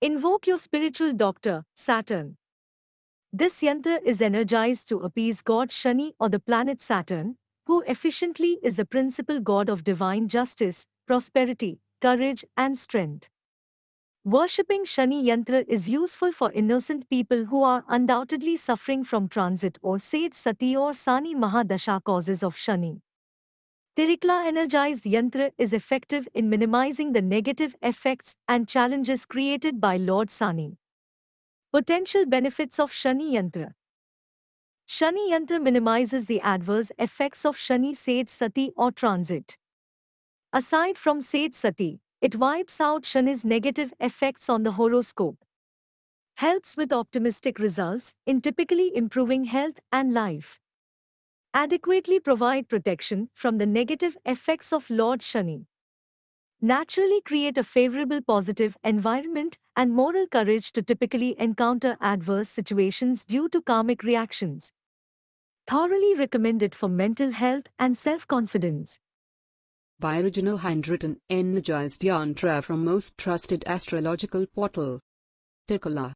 Invoke your spiritual doctor, Saturn. This yantra is energized to appease God Shani or the planet Saturn, who efficiently is the principal god of divine justice, prosperity, courage, and strength. Worshipping Shani Yantra is useful for innocent people who are undoubtedly suffering from transit or Sade Sati or Sani Mahadasha causes of Shani. Tirikla energized yantra is effective in minimizing the negative effects and challenges created by Lord Sani. Potential benefits of Shani Yantra Shani Yantra minimizes the adverse effects of Shani Sade Sati or transit. Aside from Sade Sati, it wipes out Shani's negative effects on the horoscope. Helps with optimistic results in typically improving health and life adequately provide protection from the negative effects of Lord Shani. Naturally create a favorable positive environment and moral courage to typically encounter adverse situations due to karmic reactions. Thoroughly recommended for mental health and self-confidence. By original handwritten energized yantra from most trusted astrological portal. Tikala